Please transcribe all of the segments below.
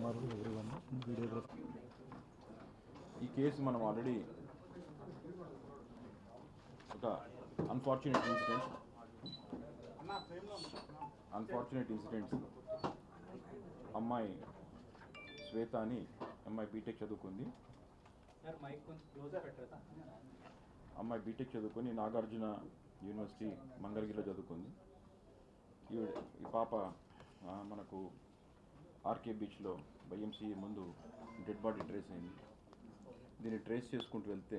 MRO videography ఈ case మనం already ఒక అన్ఫార్చునేట్ ఇన్సిడెంట్ అన్ఫార్చునేట్ ఇన్సిడెంట్స్ అమ్మాయి శ్వేత అని అమ్మాయి బీటెక్ చదువుకుంది. సార్ మైక్ కొంచెం క్లోజర్ పెట్టరా అమ్మాయి బీటెక్ చదువుకొని నాగార్జున యూనివర్సిటీ మంగళగిరిలో చదువుకుంది. ఈ ఈ పాప మనకు ఆర్కే బీచ్లో వైఎంసీఏ ముందు డెడ్ బాడీ ట్రేస్ అయింది. దీన్ని ట్రేస్ చేసుకుంటూ వెళ్తే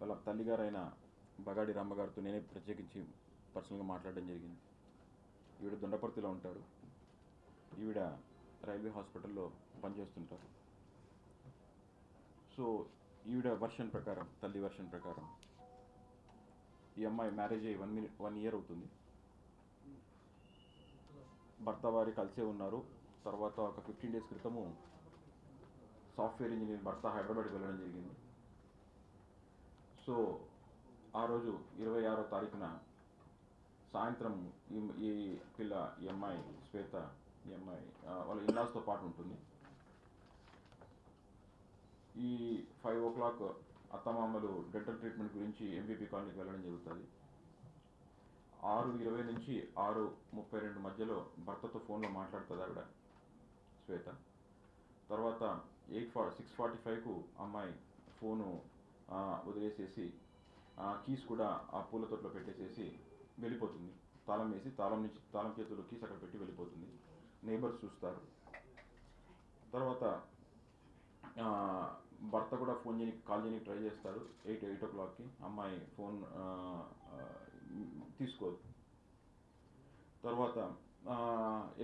వాళ్ళ తల్లిగారైన బగాడి రామ్మగారితో నేనే ప్రత్యేకించి పర్సనల్గా మాట్లాడడం జరిగింది. ఈవిడ దొండపర్తిలో ఉంటారు ఈవిడ రైల్వే హాస్పిటల్లో పనిచేస్తుంటారు. సో ఈవిడ వర్షన్ ప్రకారం తల్లి వర్షన్ ప్రకారం ఈ అమ్మాయి మ్యారేజ్ అయ్యి వన్ మినిట్ వన్ ఇయర్ అవుతుంది. భర్త వారి కలిసే ఉన్నారు. తర్వాత ఒక ఫిఫ్టీన్ డేస్ క్రితము సాఫ్ట్వేర్ ఇంజనీర్ భర్త హైదరాబాద్కి వెళ్ళడం జరిగింది. సో ఆ రోజు ఇరవై ఆరో తారీఖున సాయంత్రం ఈ ఈ పిల్ల ఈ అమ్మాయి శ్వేత ఈ అమ్మాయి వాళ్ళ ఇన్లాస్తో పాటు ఉంటుంది. ఈ ఫైవ్ ఓ క్లాక్ అత్తమామలు డెంటల్ ట్రీట్మెంట్ గురించి ఎంబీపీ కాలనీకి వెళ్ళడం జరుగుతుంది. ఆరు ఇరవై నుంచి ఆరు ముప్పై రెండు మధ్యలో భర్తతో ఫోన్లో మాట్లాడుతుంది ఆవిడ శ్వేత. తర్వాత ఎయిట్ ఫార్ సిక్స్ ఫార్టీ ఫైవ్కు అమ్మాయి ఫోను వదిలేసేసి కీస్ కూడా ఆ పూల తోటలో పెట్టేసేసి వెళ్ళిపోతుంది. తాళం వేసి తాళం నుంచి తాళం చేతుల్లో కీస్ అక్కడ పెట్టి వెళ్ళిపోతుంది. నేబర్స్ చూస్తారు. తర్వాత భర్త కూడా ఫోన్ చేయడానికి కాల్ చేయడానికి ట్రై చేస్తారు. ఎయిట్ ఎయిట్ ఓ క్లాక్కి అమ్మాయి ఫోన్ తీసుకోదు. తర్వాత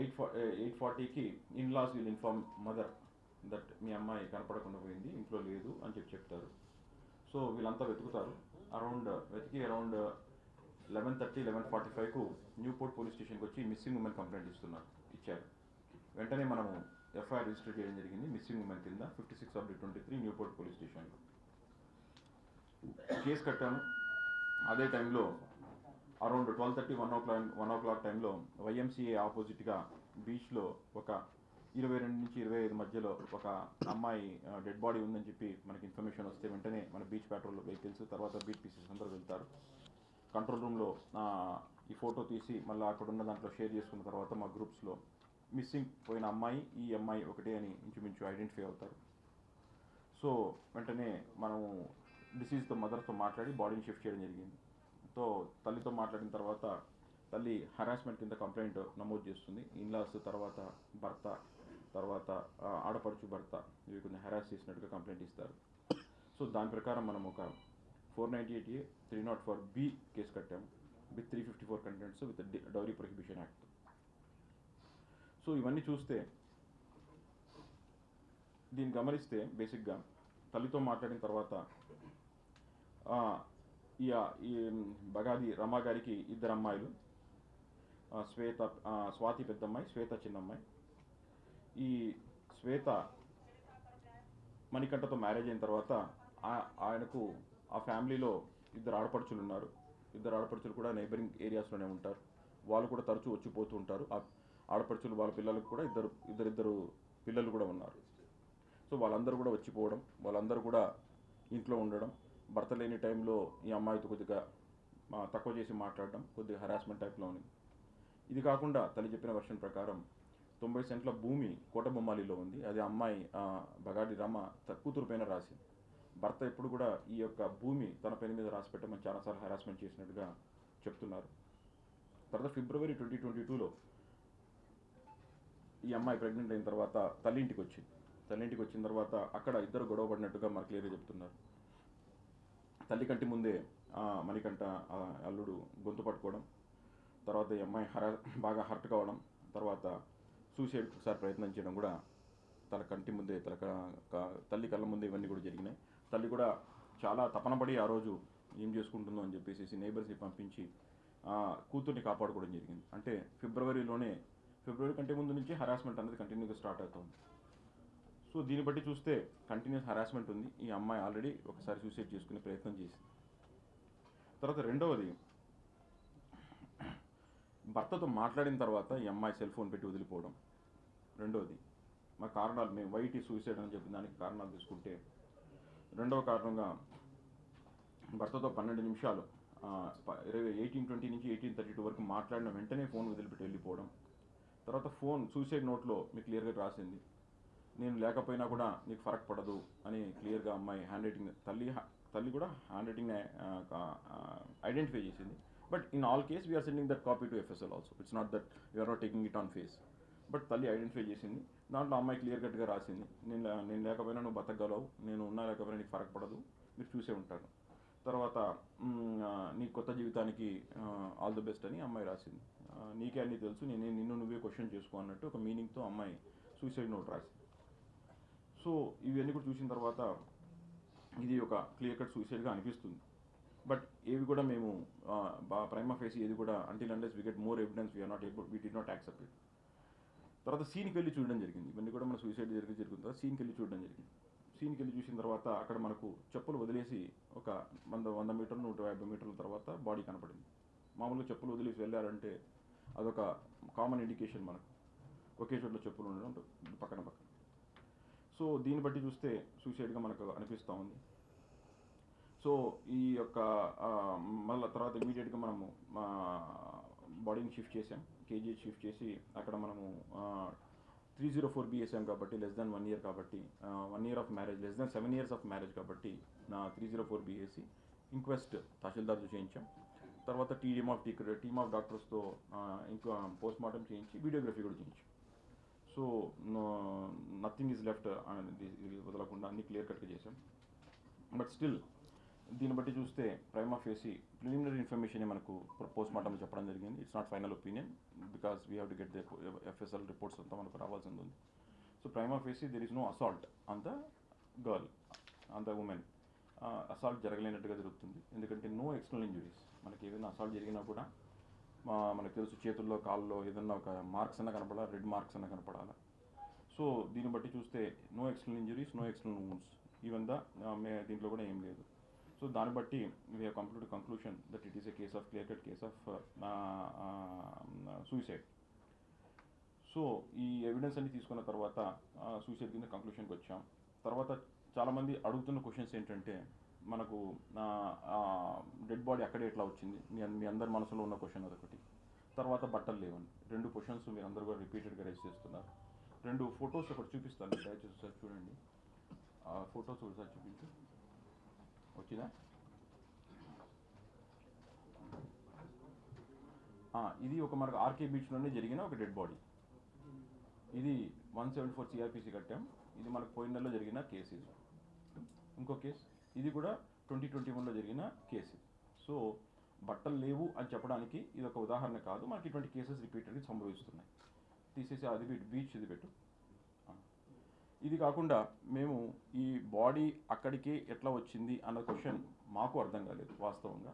ఎయిట్ ఫా ఎయిట్ ఫార్టీకి in laws will inform mother that మీ అమ్మాయి కనపడకుండా పోయింది ఇంట్లో లేదు అని చెప్పి చెప్తారు. సో వీళ్ళంతా వెతుకుతారు. అరౌండ్ వెతికి around eleven thirty eleven forty ఫైవ్కు Newport police స్టేషన్కి వచ్చి మిస్సింగ్ ఉమెన్ కంప్లైంట్ ఇస్తున్నారు ఇచ్చారు. వెంటనే మనము ఎఫ్ఐఆర్ రిజిస్టర్ చేయడం జరిగింది మిస్సింగ్ ఉమెన్ కింద fifty six of twenty three Newport police స్టేషన్లో. కేసు కట్టాము. అదే టైంలో around twelve thirty one o'clock one o'clock టైంలో వైఎంసీఏ ఆపోజిట్గా బీచ్లో ఒక ఇరవై రెండు నుంచి ఇరవై ఐదు మధ్యలో ఒక అమ్మాయి డెడ్ బాడీ ఉందని చెప్పి మనకి ఇన్ఫర్మేషన్ వస్తే వెంటనే మన బీచ్ పెట్రోల్ వెహికల్స్ తర్వాత బీచ్ పీసెస్ అందరూ వెళ్తారు. కంట్రోల్ రూమ్లో ఈ ఫోటో తీసి మళ్ళీ అక్కడ ఉన్న దాంట్లో షేర్ చేసుకున్న తర్వాత మా గ్రూప్స్లో మిస్సింగ్ పోయిన అమ్మాయి ఈ అమ్మాయి ఒకటే అని ఇంచుమించు ఐడెంటిఫై అవుతారు. సో వెంటనే మనము డిసీజ్తో మదర్తో మాట్లాడి బాడీని షిఫ్ట్ చేయడం జరిగింది. తో తల్లితో మాట్లాడిన తర్వాత తల్లి హరాస్మెంట్ కింద కంప్లైంట్ నమోదు చేస్తుంది. ఇన్లాస్ తర్వాత భర్త తర్వాత ఆడపడుచు భర్త ఇవి కొంచెం హెరాస్ చేసినట్టుగా కంప్లైంట్ ఇస్తారు. సో దాని ప్రకారం మనం ఒక four ninety eight A three not four B case కట్టాము. With three fifty four contents with dowry prohibition act so ఇవన్నీ చూస్తే దీన్ని గమనిస్తే బేసిక్గా తల్లితో మాట్లాడిన తర్వాత ఈ ఈ బగాది రమా గారికి ఇద్దరు అమ్మాయిలు. శ్వేత స్వాతి పెద్దమ్మాయి శ్వేత చిన్నమ్మాయి. ఈ శ్వేత మణికంఠతో మ్యారేజ్ అయిన తర్వాత ఆయనకు ఆ ఫ్యామిలీలో ఇద్దరు ఆడపడుచులు ఉన్నారు. ఇద్దరు ఆడపడుచులు కూడా నైబరింగ్ ఏరియాస్లోనే ఉంటారు. వాళ్ళు కూడా తరచూ వచ్చిపోతూ ఉంటారు. ఆ ఆడపడుచులు వాళ్ళ పిల్లలకు కూడా ఇద్దరు ఇద్దరిద్దరు పిల్లలు కూడా ఉన్నారు. సో వాళ్ళందరూ కూడా వచ్చిపోవడం వాళ్ళందరూ కూడా ఇంట్లో ఉండడం భర్త లేని టైంలో ఈ అమ్మాయితో కొద్దిగా తక్కువ చేసి మాట్లాడడం కొద్దిగా హరాస్మెంట్ టైప్లో ఉంది. ఇది కాకుండా తల్లి చెప్పిన వర్షన్ ప్రకారం తొంభై సెంట్ల భూమి కోటబొమ్మాలిలో ఉంది. అది అమ్మాయి బగాడి రమ కూతురు పైన రాసింది. భర్త ఎప్పుడు కూడా ఈ యొక్క భూమి తన పేరు మీద రాసి పెట్టమని చాలాసార్లు హరాస్మెంట్ చేసినట్టుగా చెప్తున్నారు. తర్వాత ఫిబ్రవరి ట్వంటీ ట్వంటీ టూలో ఈ అమ్మాయి ప్రెగ్నెంట్ అయిన తర్వాత తల్లింటికి వచ్చింది. తల్లి ఇంటికి వచ్చిన తర్వాత అక్కడ ఇద్దరు గొడవ పడినట్టుగా మనకు క్లియర్గా చెప్తున్నారు. తల్లి కంటి ముందే ఆ, మణికంఠ అల్లుడు గొంతు పట్టుకోవడం తర్వాత ఈ అమ్మాయి హర బాగా హర్ట్ కావడం తర్వాత సూసైడ్ ఒకసారి ప్రయత్నం చేయడం కూడా తన కంటి ముందే తన తల్లి కళ్ళ ముందే ఇవన్నీ కూడా జరిగినాయి. తల్లి కూడా చాలా తపనపడి ఆ రోజు ఏం చేసుకుంటుందో అని చెప్పేసి నేబర్స్ని పంపించి కూతుర్ని కాపాడుకోవడం జరిగింది. అంటే ఫిబ్రవరిలోనే ఫిబ్రవరి కంటే ముందు నుంచి హరాస్మెంట్ అనేది కంటిన్యూగా స్టార్ట్ అవుతుంది. సో దీన్ని బట్టి చూస్తే కంటిన్యూస్ హరాస్మెంట్ ఉంది. ఈ అమ్మాయి ఆల్రెడీ ఒకసారి సూసైడ్ చేసుకునే ప్రయత్నం చేసింది. తర్వాత రెండవది భర్తతో మాట్లాడిన తర్వాత ఈ అమ్మాయి సెల్ ఫోన్ పెట్టి వదిలిపోవడం. రెండవది మా కారణాలు మేము వైటీ సూసైడ్ అని చెప్పిన దానికి కారణాలు తీసుకుంటే రెండవ కారణంగా భర్తతో పన్నెండు నిమిషాలు ఇరవై ఎయిటీన్ ట్వంటీ నుంచి ఎయిటీన్ థర్టీ టూ వరకు మాట్లాడిన వెంటనే ఫోన్ వదిలిపెట్టి వెళ్ళిపోవడం. తర్వాత ఫోన్ సూసైడ్ నోట్లో మీకు క్లియర్గా రాసింది. నేను లేకపోయినా కూడా నీకు ఫరక్ పడదు అని క్లియర్గా అమ్మాయి హ్యాండ్ రైటింగ్ తల్లి తల్లి కూడా హ్యాండ్ రైటింగ్ ఐడెంటిఫై చేసింది. But in all case we're sending that copy to FSL also it's not that you're not taking it on face but తల్లి ఐడెంటిఫై చేసింది. దాంట్లో అమ్మాయి క్లియర్ కట్గా రాసింది. నేను నేను లేకపోయినా నువ్వు బతకగలవు. నేను ఉన్నా లేకపోయినా నీకు ఫరక్ పడదు. మీరు చూసే ఉంటారు. తర్వాత నీ కొత్త జీవితానికి ఆల్ ది బెస్ట్ అని అమ్మాయి రాసింది. నీకే అన్నీ తెలుసు. నేను నిన్ను నువ్వే క్వశ్చన్ చేసుకో అన్నట్టు ఒక మీనింగ్తో అమ్మాయి సూసైడ్ నోట్ రాసింది. సో ఇవన్నీ కూడా చూసిన తర్వాత ఇది ఒక క్లియర్ కట్ సూసైడ్గా అనిపిస్తుంది. బట్ ఏవి కూడా మేము ప్రైమా ఫేస్ ఏది కూడా until unless we get more evidence we're not able we do not accept it తర్వాత సీన్కి వెళ్ళి చూడడం జరిగింది. ఇవన్నీ కూడా మన సూసైడ్ జరిగి జరుగుతుంది. తర్వాత సీన్కి వెళ్ళి చూడడం జరిగింది. సీన్కి వెళ్ళి చూసిన తర్వాత అక్కడ మనకు చెప్పులు వదిలేసి ఒక వంద వంద మీటర్లు నూట యాభై మీటర్ల తర్వాత బాడీ కనపడింది. మామూలుగా చెప్పులు వదిలేసి వెళ్ళారంటే అదొక కామన్ ఇండికేషన్ మనకు. ఒకే చోట్ల చెప్పులు ఉండడం పక్కన పక్కన. సో దీన్ని బట్టి చూస్తే సూసైడ్గా మనకు అనిపిస్తూ ఉంది. సో ఈ యొక్క మళ్ళీ తర్వాత ఇమీడియట్గా మనము మా బాడీని షిఫ్ట్ చేసాం. కేజీ షిఫ్ట్ చేసి అక్కడ మనము త్రీ జీరో ఫోర్ బిఎస్ఎం కాబట్టి లెస్ దాన్ వన్ ఇయర్ కాబట్టి one year of marriage less than seven years of marriage కాబట్టి నా three zero four BSC inquest తహసీల్దార్తో చేయించాం. తర్వాత team of T team of డాక్టర్స్తో ఇంకా పోస్ట్ మార్టం చేయించి వీడియోగ్రఫీ కూడా చేయించాం. సో నథింగ్ ఈజ్ లెఫ్ట్ వదలకుండా అన్ని క్లియర్ కట్గా చేశాం. బట్ స్టిల్ దీన్ని బట్టి చూస్తే prima facie preliminary information మనకు పోస్ట్ మార్టంలో చెప్పడం జరిగింది. It's not final opinion because we have to get the FSL reports అంతా మనకు రావాల్సింది ఉంది. So prima facie there is no assault on the girl on the women assault జరగలేనట్టుగా జరుగుతుంది. ఎందుకంటే నో ఎక్స్టర్నల్ ఇంజురీస్ మనకి ఏదైనా అసాల్ట్ జరిగినా కూడా మనకు తెలుసు చేతుల్లో కాళ్ళలో ఏదన్నా ఒక మార్క్స్ అన్న కనపడాలి? రెడ్ మార్క్స్ అన్న కనపడాలి? సో దీన్ని బట్టి చూస్తే no external injuries no external wounds even the మే దీంట్లో కూడా ఏం లేదు. సో దాన్ని బట్టి we have complete conclusion that it is a case of clear cut case of suicide so ఈ ఎవిడెన్స్ అన్ని తీసుకున్న తర్వాత సూసైడ్ కింద కంక్లూషన్కి వచ్చాం. తర్వాత చాలామంది అడుగుతున్న క్వశ్చన్స్ ఏంటంటే మనకు డెడ్ బాడీ అక్కడే ఎట్లా వచ్చింది? మీ మీ అందరి మనసులో ఉన్న క్వశ్చన్ అదొకటి. తర్వాత బట్టలు లేవండి. రెండు క్వశ్చన్స్ మీరు అందరూ కూడా రిపీటెడ్గా రైజ్ చేస్తున్నారు. రెండు ఫొటోస్ ఒకటి చూపిస్తాను దయచేసి ఒకసారి చూడండి. ఆ ఫొటోస్ ఒకసారి చూపించు. వచ్చిందా? ఇది ఒక మనకు ఆర్కే బీచ్లోనే జరిగిన ఒక డెడ్ బాడీ ఇది వన్ సెవెంటీ ఫోర్ సిఆర్పిసి కట్టాం. ఇది మనకు పోయిన నెలలో జరిగిన కేసు ఇంకో కేసు ఇది కూడా ట్వంటీ ట్వంటీ వన్లో జరిగిన కేసు. సో బట్టలు లేవు అని చెప్పడానికి ఇది ఒక ఉదాహరణ కాదు. మనకి ఇటువంటి కేసెస్ రిపీటెడ్గా సంభవిస్తున్నాయి. తీసేసి అది బీచ్ ఇది పెట్టు. ఇది కాకుండా మేము ఈ బాడీ అక్కడికే ఎట్లా వచ్చింది అన్న క్వశ్చన్ మాకు అర్థం కాలేదు వాస్తవంగా.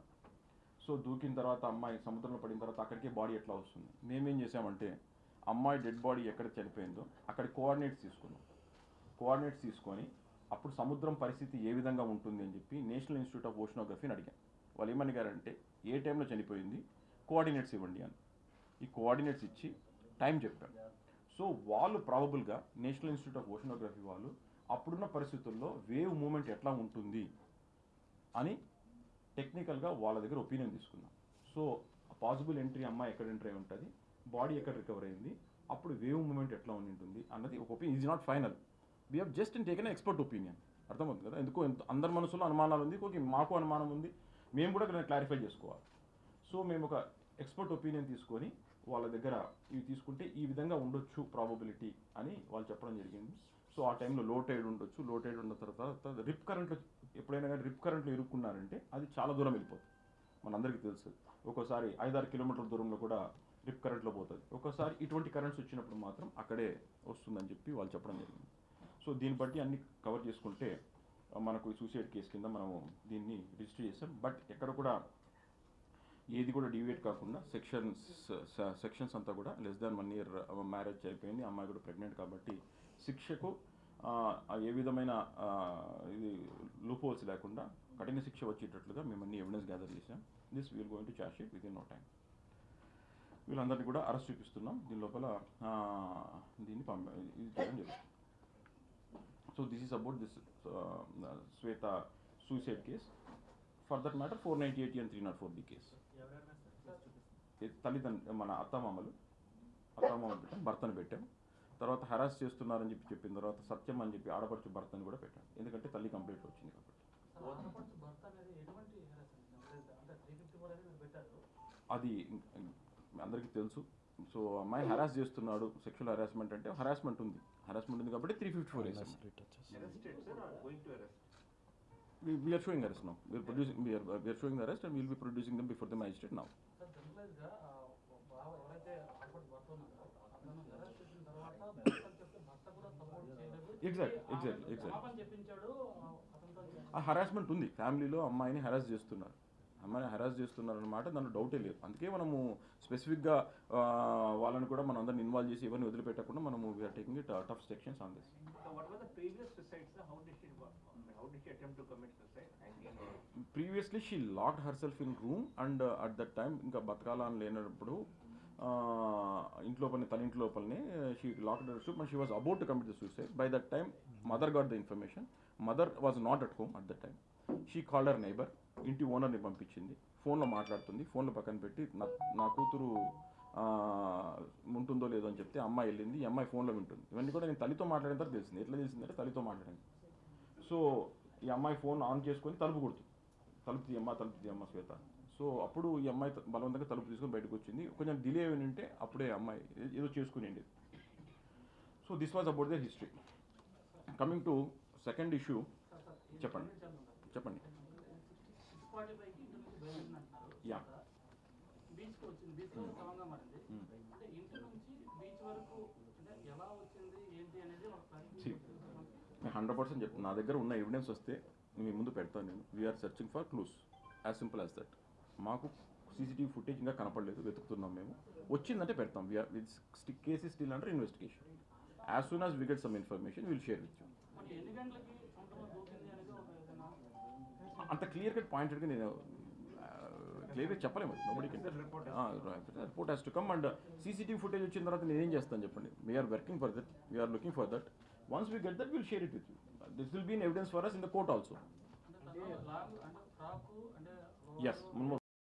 సో దూకిన తర్వాత అమ్మాయి సముద్రంలో పడిన తర్వాత అక్కడికే బాడీ ఎట్లా వస్తుంది? మేమేం చేసామంటే అమ్మాయి డెడ్ బాడీ ఎక్కడ చనిపోయిందో అక్కడ కోఆర్డినేట్స్ తీసుకున్నాం. కోఆర్డినేట్స్ తీసుకొని అప్పుడు సముద్రం పరిస్థితి ఏ విధంగా ఉంటుంది అని చెప్పి నేషనల్ ఇన్స్టిట్యూట్ ఆఫ్ ఓషనోగ్రఫీని అడిగాను వాళ్ళు ఏమడిగారంటే ఏ టైంలో చనిపోయింది? కోఆర్డినేట్స్ ఇవ్వండి అని. ఈ కోఆర్డినేట్స్ ఇచ్చి టైం చెప్పాను సో వాళ్ళు ప్రాబబుల్గా నేషనల్ ఇన్స్టిట్యూట్ ఆఫ్ ఓషనోగ్రఫీ వాళ్ళు అప్పుడున్న పరిస్థితుల్లో వేవ్ మూమెంట్ ఎట్లా ఉంటుంది అని టెక్నికల్గా వాళ్ళ దగ్గర ఒపీనియన్ తీసుకున్నాం. సో పాసిబుల్ ఎంట్రీ అమ్మాయి ఎక్కడ ఎంట్రీ అయి ఉంటుంది? బాడీ ఎక్కడ రికవర్ అయింది? అప్పుడు వేవ్ మూమెంట్ ఎట్లా ఉండి ఉంటుంది అన్నది ఒక opinion. Is not final we have just in taken expert opinion అర్థమవుతుంది కదా? ఎందుకో ఎంత- అందరి మనసులో అనుమానాలు ఉంది ఇంకొక మాకు అనుమానం ఉంది. మేము కూడా క్లారిఫై చేసుకోవాలి. సో మేము ఒక ఎక్స్పర్ట్ ఒపీనియన్ తీసుకొని వాళ్ళ దగ్గర ఇవి తీసుకుంటే ఈ విధంగా ఉండొచ్చు ప్రాబబిలిటీ అని వాళ్ళు చెప్పడం జరిగింది. సో ఆ టైంలో లో టైడ్ ఉండొచ్చు. లో టైడ్ ఉన్న తర్వాత రిప్ కరెంట్లో ఎప్పుడైనా కానీ రిప్ కరెంట్లో ఇరుక్కున్నారంటే అది చాలా దూరం వెళ్ళిపోతుంది. మనందరికీ తెలుసు. ఒక్కోసారి ఐదారు కిలోమీటర్ల దూరంలో కూడా రిప్ కరెంట్లో పోతుంది. ఒక్కోసారి ఇటువంటి కరెంట్స్ వచ్చినప్పుడు మాత్రం అక్కడే వస్తుందని చెప్పి వాళ్ళు చెప్పడం జరిగింది. సో దీన్ని బట్టి అన్ని కవర్ చేసుకుంటే మనకు సూసైడ్ కేసు కింద మనము దీన్ని రిజిస్టర్ చేస్తాం. బట్ ఎక్కడ కూడా ఏది కూడా డివేట్ కాకుండా సెక్షన్స్ సెక్షన్స్ అంతా కూడా less than one year marriage అయిపోయింది అమ్మాయి కూడా ప్రెగ్నెంట్ కాబట్టి శిక్షకు ఏ విధమైన ఇది లూపోల్స్ లేకుండా కఠిన శిక్ష వచ్చేటట్లుగా మేము అన్ని ఎవిడెన్స్ గ్యాదర్ చేసాం this we'll going to charge sheet within no time వీళ్ళందరినీ కూడా అరెస్ట్ చూపిస్తున్నాం. దీని లోపల దీన్ని పంప ఇది చేయడం జరుగుతుంది. So this is about this Shweta suicide case for that matter four ninety eighty and three not four the case తల్లిదండ్రులు మన అత్తమామలు అత్తమామలు పెట్టాం భర్తను పెట్టాం. తర్వాత హరాస్ చేస్తున్నారని చెప్పి చెప్పిన తర్వాత సత్యం అని చెప్పి ఆడపడుచు భర్తను కూడా పెట్టాం. ఎందుకంటే తల్లి కంప్లైంట్ వచ్చింది కాబట్టి. అది అందరికీ తెలుసు. సో అమ్మాయి హరాస్ చేస్తున్నాడు సెక్షువల్ హరాస్మెంట్ అంటే హరాస్మెంట్ ఉంది. హరాస్మెంట్ ఉంది కాబట్టి three fifty four? We're showing arrest now we're producing we're showing arrest and will be producing them before the magistrate now support చేయలేదు. Exactly, ఆ- హరాస్మెంట్ ఉంది. ఫ్యామిలీలో అమ్మాయిని హరాస్ చేస్తున్నారు. అమ్మాయిని హరాస్ చేస్తున్నారు అన్నమాట దాంట్లో డౌటే లేదు. అందుకే మనము స్పెసిఫిక్గా వాళ్ళని కూడా మనం అందరిని ఇన్వాల్వ్ చేసి ఎవరిని వదిలిపెట్టకుండా మనము we're taking it tough sections on this? Previously she locked herself in room and at that time ఇంకా బతకాలని లేనప్పుడు ఇంట్లో పని తన ఇంట్లో పని she locked she was about to commit the suicide by that time mother got the information mother was not at home at that time she called neighbour ఇంటి ఓనర్ని పంపించింది. ఫోన్లో మాట్లాడుతుంది. ఫోన్లో పక్కన పెట్టి నా నా కూతురు ఉంటుందో లేదో అని చెప్తే అమ్మాయి వెళ్ళింది. ఈ అమ్మాయి ఫోన్లో వింటుంది. ఇవన్నీ కూడా నేను తల్లితో మాట్లాడిన తర్వాత తెలిసింది. ఎట్లా తెలిసిందంటే తల్లితో మాట్లాడింది. సో ఈ అమ్మాయి ఫోన్ ఆన్ చేసుకొని తలుపు కొడుతుంది. తలుపు తీయమ్మ తలుపు తీయమ్మ శ్వేత. సో అప్పుడు ఈ అమ్మాయి బలవంతంగా తలుపు తీసుకొని బయటకు వచ్చింది. కొంచెం డిలే ఉంటే అప్పుడే అమ్మాయి ఏదో చేసుకునేది so this was about the history coming to second issue చెప్పండి. చెప్పండి. సిక్స్ ఫార్టీ ఫైవ్కి ఇంటి నుంచి బయలుదేరింది అంటున్నారు Yeah. బీచ్కి వచ్చింది బీచ్లో సమంగా మారింది అంటే ఇంటి నుంచి బీచ్ వరకు అంటే ఎలా వచ్చింది ఏంటి అనేది ఒక See. నేను హండ్రెడ్ పర్సెంట్ చెప్తాను నా దగ్గర ఉన్న ఎవిడెన్స్ వస్తే మీ ముందు పెడతాను నేను. We are searching for clues as simple as that మాకు సీసీటీవీ ఫుటేజ్ ఇంకా కనపడలేదు. వెతుకుతున్నాం మేము. వచ్చిందంటే పెడతాం. We are with cases still under investigation as soon as we get some information will share with you అంత క్లియర్ కట్ పాయింటెడ్గా నేను క్లియర్గా చెప్పలేము. Nobody report has to come and CCTV footage వచ్చిన తర్వాత నేనేం చేస్తాను చెప్పండి? We are working for that we are looking for that once we get that will share it with you this will be evidence for us in the court also yes